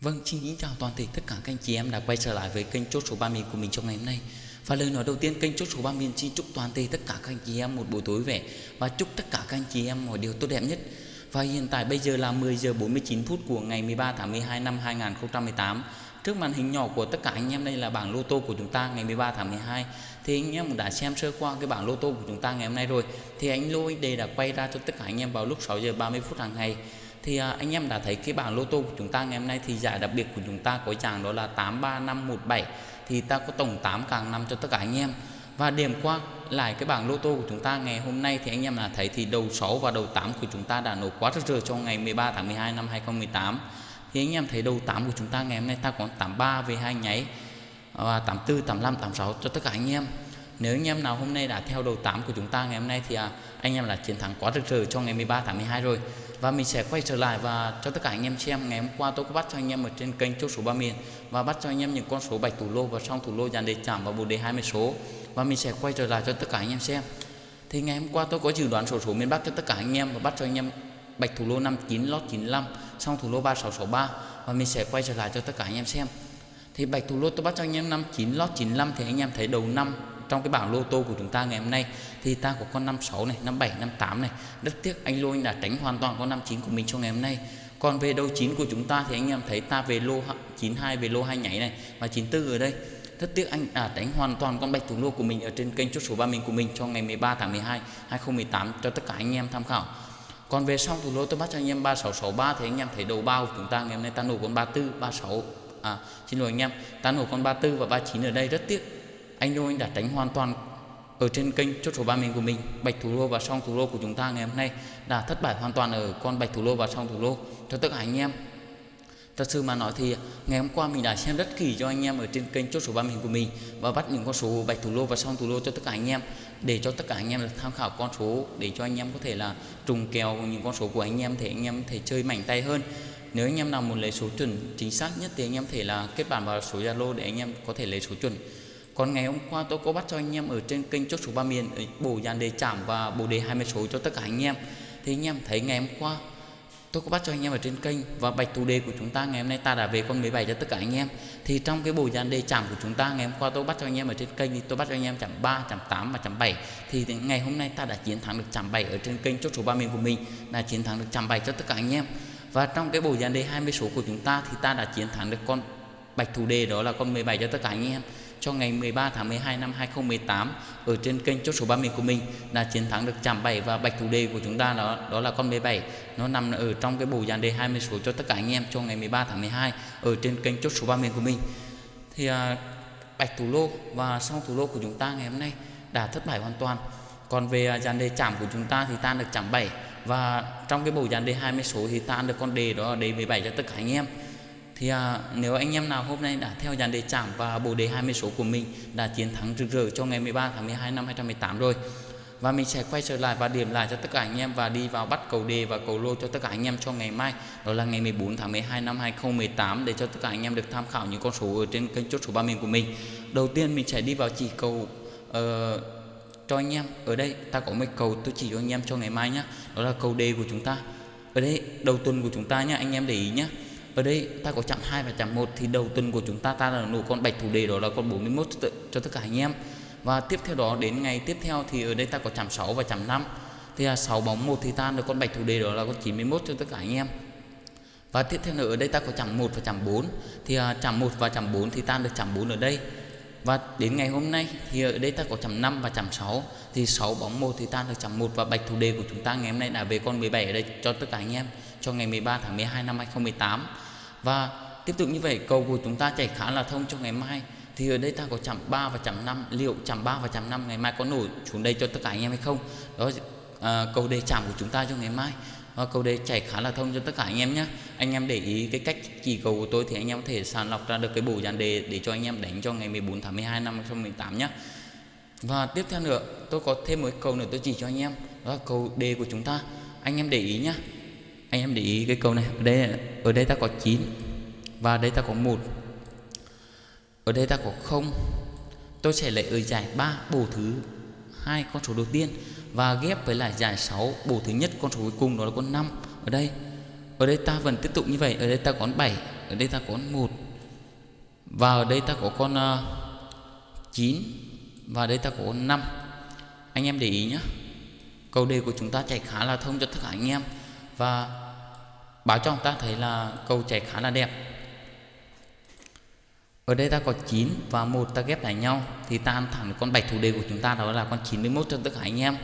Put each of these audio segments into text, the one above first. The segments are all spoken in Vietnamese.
Vâng, xin kính chào toàn thể tất cả các anh chị em đã quay trở lại với kênh chốt số 3 miền của mình trong ngày hôm nay. Và lời nói đầu tiên kênh chốt số 3 miền xin chúc toàn thể tất cả các anh chị em một buổi tối vẻ và chúc tất cả các anh chị em mọi điều tốt đẹp nhất. Và hiện tại bây giờ là 10 giờ 49 phút của ngày 13 tháng 12 năm 2018. Trước màn hình nhỏ của tất cả anh em đây là bảng lô tô của chúng ta ngày 13 tháng 12. Thì anh em đã xem sơ qua cái bảng lô tô của chúng ta ngày hôm nay rồi. Thì anh Lô Đề đã quay ra cho tất cả anh em vào lúc 6 giờ 30 phút hàng ngày thì à, anh em đã thấy cái bảng lô tô của chúng ta ngày hôm nay thì giải đặc biệt của chúng ta có chàng đó là 83517 thì ta có tổng 8 càng năm cho tất cả anh em. Và điểm qua lại cái bảng lô tô của chúng ta ngày hôm nay thì anh em đã thấy thì đầu 6 và đầu 8 của chúng ta đã nổ quá rất rỡ cho ngày 13 tháng 12 năm 2018 thì anh em thấy đầu 8 của chúng ta ngày hôm nay ta có 83 về hai nháy và 84, 85, 86 cho tất cả anh em. Nếu anh em nào hôm nay đã theo đầu 8 của chúng ta ngày hôm nay thì à, anh em là chiến thắng quá rực rỡ cho ngày 13 tháng 12 rồi và mình sẽ quay trở lại và cho tất cả anh em xem ngày hôm qua tôi có bắt cho anh em ở trên kênh chốt số ba miền và bắt cho anh em những con số bạch thủ lô và song thủ lô dàn đề chạm và bồ đề 20 số. Và mình sẽ quay trở lại cho tất cả anh em xem. Thì ngày hôm qua tôi có dự đoán số số miền Bắc cho tất cả anh em và bắt cho anh em bạch thủ lô 59 lót 95 song thủ lô 3663 và mình sẽ quay trở lại cho tất cả anh em xem. Thì bạch thủ lô tôi bắt cho anh em 59 lót 95 thì anh em thấy đầu năm trong cái bảng lô tô của chúng ta ngày hôm nay, thì ta có con 56 này 57 58 này. Rất tiếc anh lô anh đã tránh hoàn toàn con 59 của mình cho ngày hôm nay. Còn về đầu 9 của chúng ta thì anh em thấy ta về lô 92 về lô hai nhảy này và 94 ở đây. Rất tiếc anh à, đã đánh hoàn toàn con bạch thủ lô của mình ở trên kênh chốt số 3 mình của mình cho ngày 13 tháng 12 2018 cho tất cả anh em tham khảo. Còn về sau thủ lô tôi bắt cho anh em 3663 thì anh em thấy đầu bao của chúng ta ngày hôm nay ta nổ con 34 36 à xin lỗi anh em, ta nổ con 34 và 39 ở đây. Rất tiếc anh Đô anh đã tránh hoàn toàn ở trên kênh chốt số 3 mình của mình, bạch thủ lô và song thủ lô của chúng ta ngày hôm nay đã thất bại hoàn toàn ở con bạch thủ lô và song thủ lô. Cho tất cả anh em, thật sự mà nói thì ngày hôm qua mình đã xem rất kỹ cho anh em ở trên kênh chốt số 3 mình của mình và bắt những con số bạch thủ lô và song thủ lô cho tất cả anh em. Để cho tất cả anh em được tham khảo con số, để cho anh em có thể là trùng kèo những con số của anh em thì anh em thể chơi mảnh tay hơn. Nếu anh em nào muốn lấy số chuẩn chính xác nhất thì anh em thể là kết bạn vào số Zalo để anh em có thể lấy số chuẩn còn ngày hôm qua tôi có bắt cho anh em ở trên kênh chốt số ba miền bổ dàn đề chạm và bổ đề 20 số cho tất cả anh em. Thì anh em thấy ngày hôm qua, tôi có bắt cho anh em ở trên kênh và bạch thủ đề của chúng ta ngày hôm nay ta đã về con 17 cho tất cả anh em. Thì trong cái bộ dàn đề chạm của chúng ta ngày hôm qua tôi bắt cho anh em ở trên kênh thì tôi bắt cho anh em chạm 3 chạm 8 và chạm 7 thì ngày hôm nay ta đã chiến thắng được chạm 7 ở trên kênh chốt số 3 miền của mình là chiến thắng được chạm 7 cho tất cả anh em. Và trong cái bộ dàn đề 20 số của chúng ta thì ta đã chiến thắng được con bạch thủ đề đó là con 17 cho tất cả anh em cho ngày 13 tháng 12 năm 2018 ở trên kênh chốt số 30 của mình là chiến thắng được chạm 7 và bạch thủ đề của chúng ta đó đó là con 17 nó nằm ở trong cái bộ dàn đề 20 số cho tất cả anh em cho ngày 13 tháng 12 ở trên kênh chốt số 30 của mình thì à, bạch thủ lô và song thủ lô của chúng ta ngày hôm nay đã thất bại hoàn toàn. Còn về à, dàn đề chạm của chúng ta thì ta được chạm 7 và trong cái bộ dàn đề 20 số thì ta được con đề đó là đề 17 cho tất cả anh em thì à, nếu anh em nào hôm nay đã theo dàn đề chạm và bộ đề 20 số của mình đã chiến thắng rực rỡ cho ngày 13 tháng 12 năm 2018 rồi và mình sẽ quay trở lại và điểm lại cho tất cả anh em và đi vào bắt cầu đề và cầu lô cho tất cả anh em cho ngày mai đó là ngày 14 tháng 12 năm 2018 để cho tất cả anh em được tham khảo những con số ở trên kênh chốt số 3 miền của mình. Đầu tiên mình sẽ đi vào chỉ cầu uh, cho anh em. Ở đây ta có một cầu tôi chỉ cho anh em cho ngày mai nhé đó là cầu đề của chúng ta. Ở đây đầu tuần của chúng ta nhé anh em để ý nhé ở đây ta có chạm 2 và chạm 1 thì đầu tuần của chúng ta ta là nổ con bạch thủ đề đó là con 41 cho, cho tất cả anh em. Và tiếp theo đó đến ngày tiếp theo thì ở đây ta có chạm 6 và chạm 5 thì là 6 bóng 1 thì ta được con bạch thủ đề đó là con 91 cho tất cả anh em. Và tiếp theo nữa ở đây ta có chạm 1 và chạm 4 thì à, chạm 1 và chạm 4 thì ta được chạm 4 ở đây. Và đến ngày hôm nay thì ở đây ta có chạm 5 và chạm 6 thì 6 bóng 1 thì ta được chạm 1 và bạch thủ đề của chúng ta ngày hôm nay là về con 17 ở đây cho tất cả anh em cho ngày 13 tháng 12 năm 2018 và tiếp tục như vậy cầu của chúng ta chảy khá là thông cho ngày mai. Thì ở đây ta có chạm 3 và chạm 5 liệu chạm 3 và chạm 5 ngày mai có nổi xuống đây cho tất cả anh em hay không? Đó à, cầu đề chạm của chúng ta cho ngày mai. Và cầu đề chảy khá là thông cho tất cả anh em nhé. Anh em để ý cái cách chỉ cầu của tôi thì anh em có thể sàng lọc ra được cái bộ dàn đề để cho anh em đánh cho ngày 14 tháng 12 năm 2018 nhé. Và tiếp theo nữa tôi có thêm một cầu nữa tôi chỉ cho anh em. Đó là cầu đề của chúng ta. Anh em để ý nhé anh em để ý cái câu này. Ở đây ở đây ta có 9 và đây ta có một. Ở đây ta có không. Tôi sẽ lấy ở giải 3 bổ thứ hai con số đầu tiên. Và ghép với lại giải 6 bổ thứ nhất con số cuối cùng đó là con 5 ở đây ở đây ta vẫn tiếp tục như vậy. Ở đây ta có 7 ở đây ta có 1 và ở đây ta có con ờ, uh, 9 và ở đây ta có con 5 anh em để ý nhé câu đề của chúng ta chạy khá là thông cho tất cả anh em và báo cho chúng ta thấy là cầu chạy khá là đẹp. Ở đây ta có 9 và một ta ghép lại nhau thì ta ăn thẳng con bạch thủ đề của chúng ta, đó là con 91 cho tất cả anh em.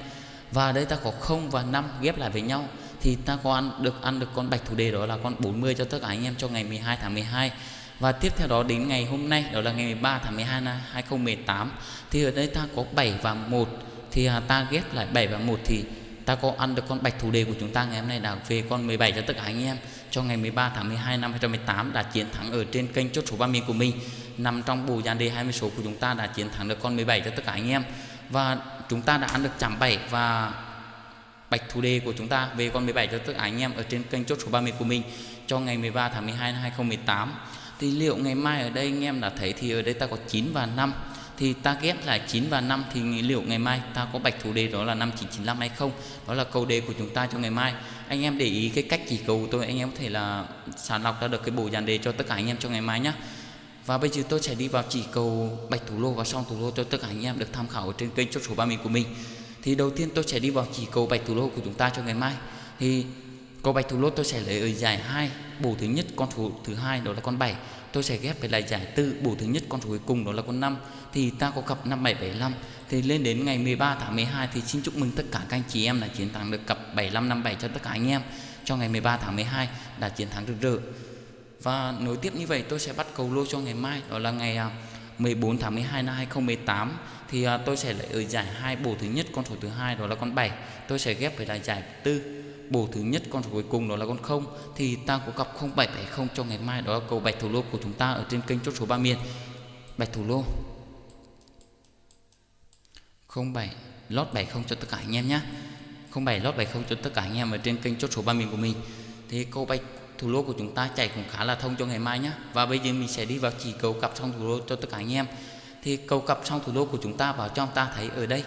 Và ở đây ta có 0 và 5 ghép lại với nhau thì ta có ăn được ăn được con bạch thủ đề, đó là con 40 cho tất cả anh em cho ngày 12 tháng 12 và tiếp theo đó đến ngày hôm nay, đó là ngày 13 tháng 12 năm 2018 thì ở đây ta có 7 và 1 thì à, ta ghép lại 7 và 1 thì ta có ăn được con bạch thủ đề của chúng ta ngày hôm nay là về con 17 cho tất cả anh em. Cho ngày 13 tháng 12 năm 2018 đã chiến thắng ở trên kênh chốt số 30 của mình. Nằm trong bộ dàn đề 20 số của chúng ta đã chiến thắng được con 17 cho tất cả anh em. Và chúng ta đã ăn được chạm 7 và bạch thủ đề của chúng ta về con 17 cho tất cả anh em ở trên kênh chốt số 30 của mình. Cho ngày 13 tháng 12 năm 2018 thì liệu ngày mai ở đây anh em đã thấy thì ở đây ta có 9 và 5 thì ta ghép là 9 và 5 thì liệu ngày mai ta có bạch thủ đề đó là 5995 hay không? Đó là câu đề của chúng ta cho ngày mai. Anh em để ý cái cách chỉ cầu của tôi, anh em có thể là sàng lọc ra được cái bộ dàn đề cho tất cả anh em cho ngày mai nhé và bây giờ tôi sẽ đi vào chỉ cầu bạch thủ lô và song thủ lô cho tất cả anh em được tham khảo ở trên kênh chốt số 30 của mình. Thì đầu tiên tôi sẽ đi vào chỉ cầu bạch thủ lô của chúng ta cho ngày mai. Thì cầu bạch thủ lô tôi sẽ lấy ở giải hai, bổ thứ nhất, con thủ thứ hai đó là con 7 tôi sẽ ghép với lại giải tư bổ thứ nhất con số cuối cùng, đó là con 5 thì ta có cặp 5775 thì lên đến ngày 13 tháng 12 thì xin chúc mừng tất cả các anh chị em đã chiến thắng được cặp 7557 cho tất cả anh em. Cho ngày 13 tháng 12 đã chiến thắng rực rỡ. Và nối tiếp như vậy, tôi sẽ bắt cầu lô cho ngày mai, đó là ngày à, 14 tháng 12 năm 2018 thì à, tôi sẽ lấy ở giải hai bổ thứ nhất con số thứ hai, đó là con 7 tôi sẽ ghép với lại giải tư bổ thứ nhất, con số cuối cùng đó là con không. Thì ta có cặp 0770 cho ngày mai đó là cầu bạch thủ lô của chúng ta ở trên kênh chốt số 3 miền. Bạch thủ lô. 07 lót 70 cho tất cả anh em nhé 07 lót 70 cho tất cả anh em ở trên kênh chốt số 3 miền của mình. Thì cầu bạch thủ lô của chúng ta chạy cũng khá là thông cho ngày mai nhé và bây giờ mình sẽ đi vào chỉ cầu cặp xong thủ lô cho tất cả anh em. Thì cầu cặp xong thủ lô của chúng ta vào cho chúng ta thấy ở đây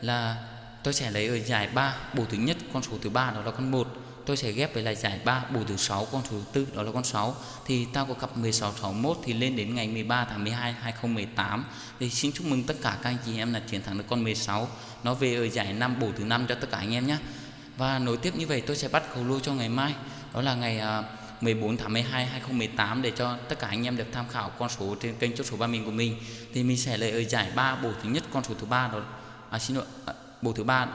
là tôi sẽ lấy ở giải 3 bổ thứ nhất con số thứ ba đó là con 1 tôi sẽ ghép với lại giải 3 bổ thứ 6 con số thứ 4 đó là con 6 thì ta có cặp 1661 thì lên đến ngày 13 tháng 12 2018 thì xin chúc mừng tất cả các anh chị em là chiến thắng được con 16 nó về ở giải 5 bổ thứ 5 cho tất cả anh em nhé và nối tiếp như vậy tôi sẽ bắt cầu lô cho ngày mai. Đó là ngày à, 14 tháng 12 2018 để cho tất cả anh em được tham khảo con số trên kênh chốt số 3 mình của mình. Thì mình sẽ lấy ở giải 3 bổ thứ nhất con số thứ ba đó. À, xin lỗi à, bộ thứ ba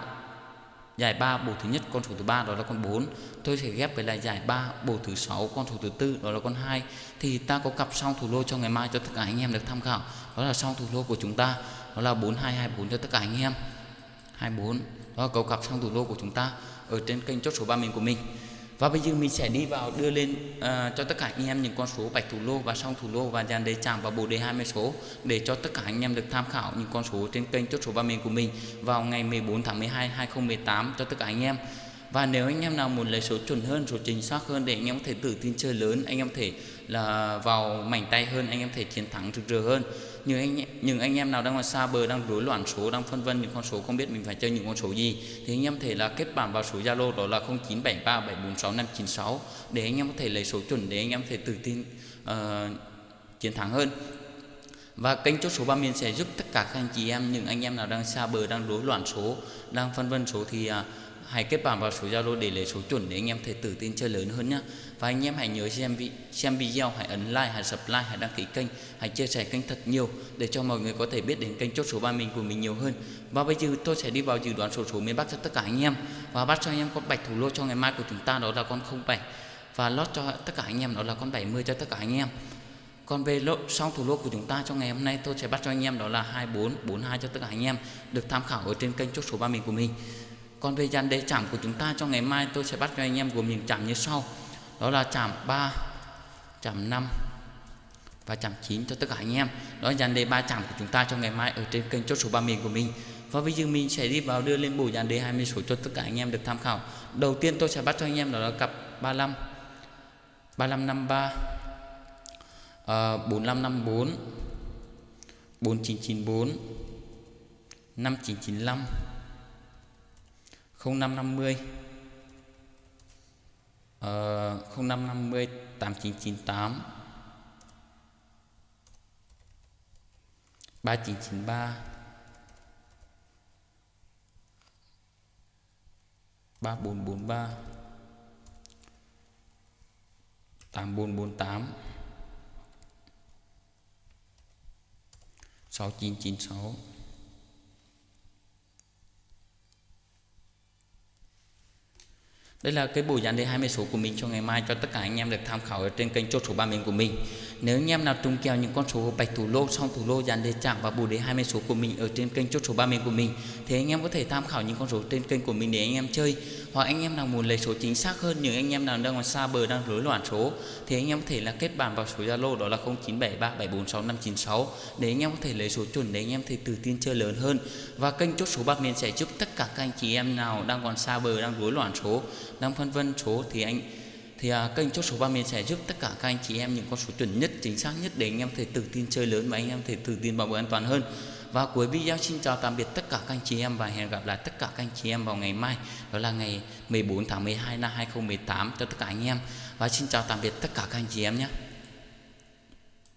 giải 3 bộ thứ nhất, con số thứ ba đó là con 4 tôi sẽ ghép với lại giải 3 bộ thứ sáu, con số thứ tư đó là con 2 thì ta có cặp song thủ lô cho ngày mai cho tất cả anh em được tham khảo. Đó là song thủ lô của chúng ta. Đó là 4224 cho tất cả anh em. 24 đó là cầu cặp song thủ lô của chúng ta ở trên kênh chốt số 3 mình của mình và bây giờ mình sẽ đi vào đưa lên uh, cho tất cả anh em những con số bạch thủ lô và song thủ lô và dàn đề chạm và bộ đề 20 số để cho tất cả anh em được tham khảo những con số trên kênh chốt số ba miền của mình vào ngày 14 tháng 12 2018 cho tất cả anh em. Và nếu anh em nào muốn lấy số chuẩn hơn, số chính xác hơn để anh em có thể tự tin chơi lớn, anh em có thể là vào mảnh tay hơn, anh em có thể chiến thắng rực rỡ hơn. Nhưng anh những anh em nào đang ở xa bờ đang rối loạn số đang phân vân những con số không biết mình phải chơi những con số gì thì anh em thể là kết bạn vào số Zalo đó là 0973746596 để anh em có thể lấy số chuẩn để anh em có thể tự tin uh, chiến thắng hơn. Và kênh chốt số ba miền sẽ giúp tất cả các anh chị em những anh em nào đang xa bờ đang rối loạn số đang phân vân số thì à, hãy kết bạn vào số Zalo để lấy số chuẩn để anh em thể tự tin chơi lớn hơn nhé và anh em hãy nhớ xem vị xem video, hãy ấn like, hãy subscribe, hãy đăng ký kênh, hãy chia sẻ kênh thật nhiều để cho mọi người có thể biết đến kênh chốt số ba mình của mình nhiều hơn. Và bây giờ tôi sẽ đi vào dự đoán số số miền Bắc cho tất cả anh em. Và bắt cho anh em con bạch thủ lô cho ngày mai của chúng ta, đó là con 07 và lót cho tất cả anh em, đó là con 70 cho tất cả anh em. Còn về lộ song thủ lô của chúng ta trong ngày hôm nay, tôi sẽ bắt cho anh em đó là 24 42 cho tất cả anh em được tham khảo ở trên kênh chốt số ba mình của mình còn về dàn đề chạm của chúng ta cho ngày mai tôi sẽ bắt cho anh em gồm những chạm như sau. Đó là chạm 3 chạm 5 và chạm 9 cho tất cả anh em. Đó là dàn đề 3 chạm của chúng ta cho ngày mai ở trên kênh chốt số 3 miền của mình. Và bây giờ mình sẽ đi vào đưa lên bộ dàn đề 20 số cho tất cả anh em được tham khảo. Đầu tiên tôi sẽ bắt cho anh em đó là cặp 35 3553 uh, 4554 4994 5995 0550 uh, 0550 8998 3993 3443 8448 6996 Đây là cái buổi giảng đề 20 số của mình cho ngày mai cho tất cả anh em được tham khảo ở trên kênh chốt số 3 miền của mình. Nếu anh em nào trùng kèo những con số bạch thủ lô, song thủ lô, giảng đề chạm và bộ đề 20 số của mình ở trên kênh chốt số 3 miền của mình thì anh em có thể tham khảo những con số trên kênh của mình để anh em chơi. Hoặc anh em nào muốn lấy số chính xác hơn những anh em nào đang còn xa bờ đang rối loạn số thì anh em có thể là kết bạn vào số Zalo đó là 0973746596 để anh em có thể lấy số chuẩn để anh em thể tự tin chơi lớn hơn. Và kênh chốt số 3 miền sẽ giúp tất cả các anh chị em nào đang còn xa bờ đang rối loạn số đang phân vân số thì anh thì à, kênh chốt số 30 sẽ giúp tất cả các anh chị em những con số chuẩn nhất chính xác nhất để anh em thể tự tin chơi lớn và anh em thể tự tin vào bờ an toàn hơn. Và cuối video xin chào tạm biệt tất cả các anh chị em và hẹn gặp lại tất cả các anh chị em vào ngày mai đó là ngày 14 tháng 12 năm 2018 cho tất cả anh em. Và xin chào tạm biệt tất cả các anh chị em nhé.